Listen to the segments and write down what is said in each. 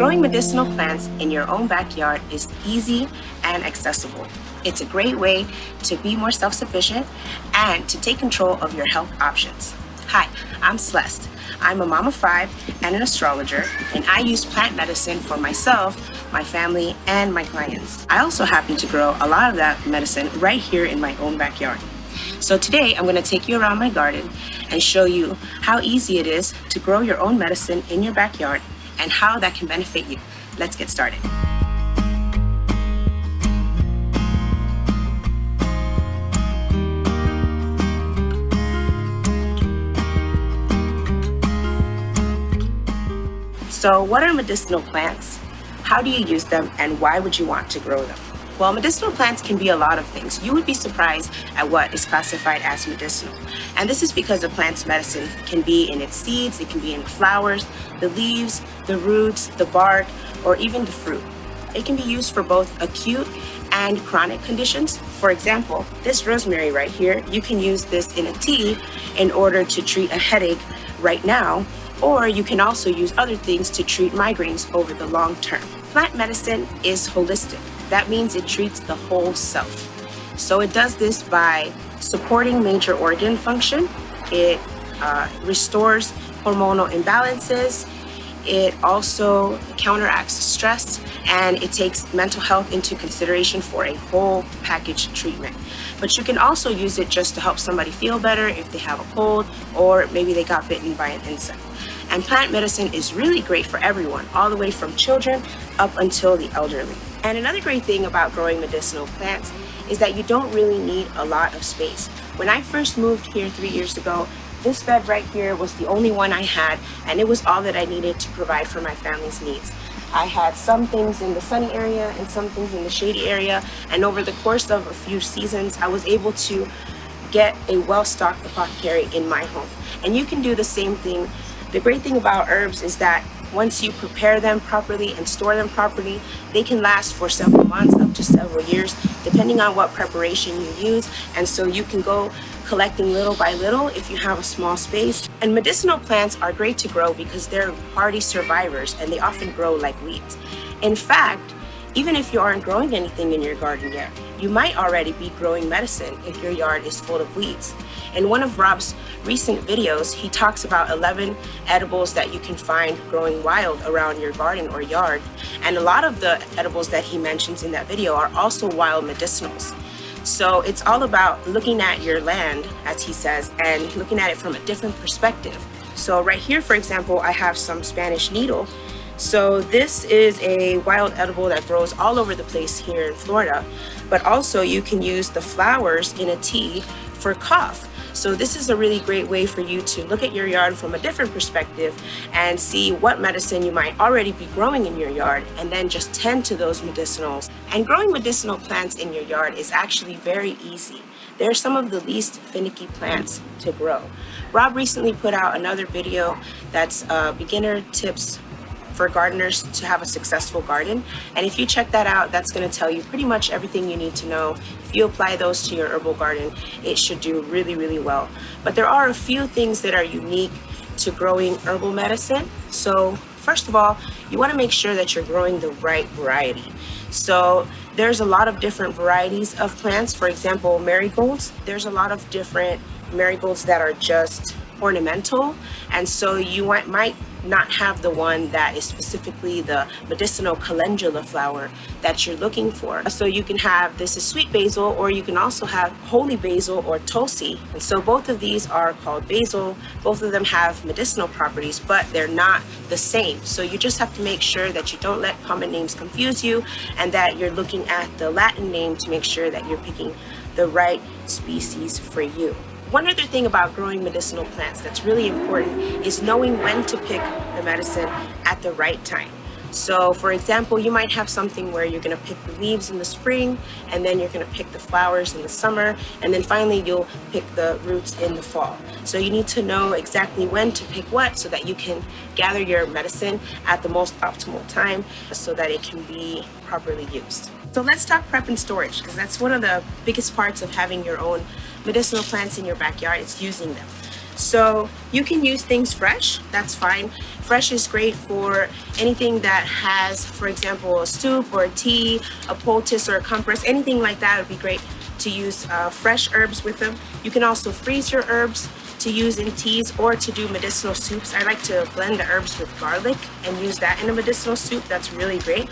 Growing medicinal plants in your own backyard is easy and accessible. It's a great way to be more self-sufficient and to take control of your health options. Hi, I'm Celeste. I'm a mom of five and an astrologer, and I use plant medicine for myself, my family, and my clients. I also happen to grow a lot of that medicine right here in my own backyard. So today I'm going to take you around my garden and show you how easy it is to grow your own medicine in your backyard and how that can benefit you. Let's get started. So what are medicinal plants? How do you use them and why would you want to grow them? Well, medicinal plants can be a lot of things. You would be surprised at what is classified as medicinal. And this is because a plant's medicine can be in its seeds, it can be in the flowers, the leaves, the roots, the bark, or even the fruit. It can be used for both acute and chronic conditions. For example, this rosemary right here, you can use this in a tea in order to treat a headache right now, or you can also use other things to treat migraines over the long term. Plant medicine is holistic. That means it treats the whole self. So it does this by supporting major organ function. It uh, restores hormonal imbalances. It also counteracts stress and it takes mental health into consideration for a whole package treatment. But you can also use it just to help somebody feel better if they have a cold or maybe they got bitten by an insect. And plant medicine is really great for everyone, all the way from children up until the elderly. And another great thing about growing medicinal plants is that you don't really need a lot of space. When I first moved here three years ago, this bed right here was the only one I had and it was all that I needed to provide for my family's needs. I had some things in the sunny area and some things in the shady area and over the course of a few seasons I was able to get a well-stocked apothecary in my home. And you can do the same thing. The great thing about herbs is that once you prepare them properly and store them properly, they can last for several months up to several years, depending on what preparation you use. And so you can go collecting little by little if you have a small space. And medicinal plants are great to grow because they're hardy survivors and they often grow like weeds. In fact, even if you aren't growing anything in your garden yet, you might already be growing medicine if your yard is full of weeds. In one of Rob's recent videos, he talks about 11 edibles that you can find growing wild around your garden or yard. And a lot of the edibles that he mentions in that video are also wild medicinals. So it's all about looking at your land, as he says, and looking at it from a different perspective. So right here, for example, I have some Spanish needle. So this is a wild edible that grows all over the place here in Florida, but also you can use the flowers in a tea for cough. So this is a really great way for you to look at your yard from a different perspective and see what medicine you might already be growing in your yard and then just tend to those medicinals. And growing medicinal plants in your yard is actually very easy. They're some of the least finicky plants to grow. Rob recently put out another video that's uh, beginner tips for gardeners to have a successful garden. And if you check that out, that's going to tell you pretty much everything you need to know. If you apply those to your herbal garden, it should do really, really well. But there are a few things that are unique to growing herbal medicine. So first of all, you want to make sure that you're growing the right variety. So there's a lot of different varieties of plants. For example, marigolds, there's a lot of different marigolds that are just ornamental. And so you might not have the one that is specifically the medicinal calendula flower that you're looking for. So you can have, this is sweet basil, or you can also have holy basil or tulsi. And so both of these are called basil. Both of them have medicinal properties, but they're not the same. So you just have to make sure that you don't let common names confuse you and that you're looking at the Latin name to make sure that you're picking the right species for you. One other thing about growing medicinal plants that's really important is knowing when to pick the medicine at the right time. So for example, you might have something where you're going to pick the leaves in the spring and then you're going to pick the flowers in the summer and then finally you'll pick the roots in the fall. So you need to know exactly when to pick what so that you can gather your medicine at the most optimal time so that it can be properly used. So let's talk prep and storage because that's one of the biggest parts of having your own medicinal plants in your backyard. It's using them. So you can use things fresh, that's fine. Fresh is great for anything that has, for example, a soup or a tea, a poultice or a compress, anything like that would be great to use uh, fresh herbs with them. You can also freeze your herbs to use in teas or to do medicinal soups. I like to blend the herbs with garlic and use that in a medicinal soup. That's really great.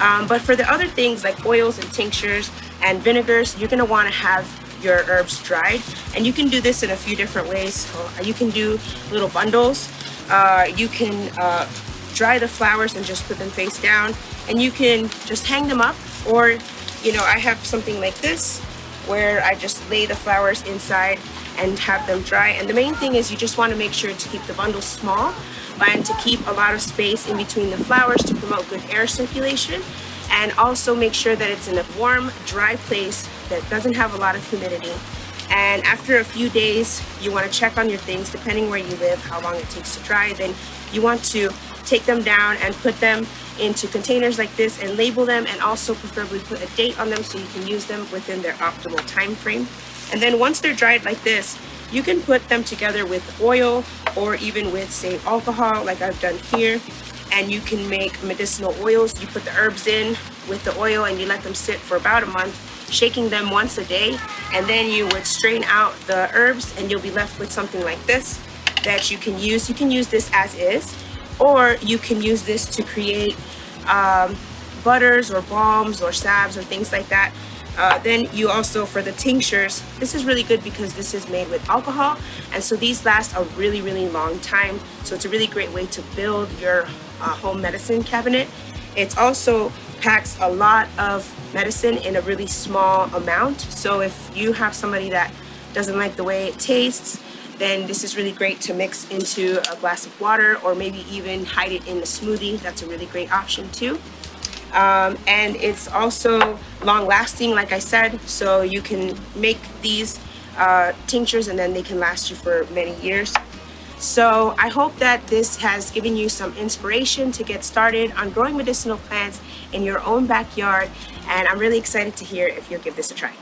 Um, but for the other things like oils and tinctures and vinegars, you're gonna wanna have your herbs dried. And you can do this in a few different ways. You can do little bundles. Uh, you can uh, dry the flowers and just put them face down. And you can just hang them up or, you know, I have something like this where I just lay the flowers inside and have them dry. And the main thing is you just want to make sure to keep the bundle small and to keep a lot of space in between the flowers to promote good air circulation. And also make sure that it's in a warm, dry place that doesn't have a lot of humidity. And after a few days, you want to check on your things, depending where you live, how long it takes to dry. Then you want to take them down and put them into containers like this and label them and also preferably put a date on them so you can use them within their optimal time frame. And then once they're dried like this, you can put them together with oil or even with say alcohol like I've done here and you can make medicinal oils. You put the herbs in with the oil and you let them sit for about a month shaking them once a day and then you would strain out the herbs and you'll be left with something like this that you can use. You can use this as is or you can use this to create um, butters or balms or salves or things like that. Uh, then you also, for the tinctures, this is really good because this is made with alcohol. And so these last a really, really long time. So it's a really great way to build your uh, home medicine cabinet. It also packs a lot of medicine in a really small amount. So if you have somebody that doesn't like the way it tastes, then this is really great to mix into a glass of water or maybe even hide it in a smoothie. That's a really great option too. Um, and it's also long lasting, like I said, so you can make these uh, tinctures and then they can last you for many years. So I hope that this has given you some inspiration to get started on growing medicinal plants in your own backyard. And I'm really excited to hear if you'll give this a try.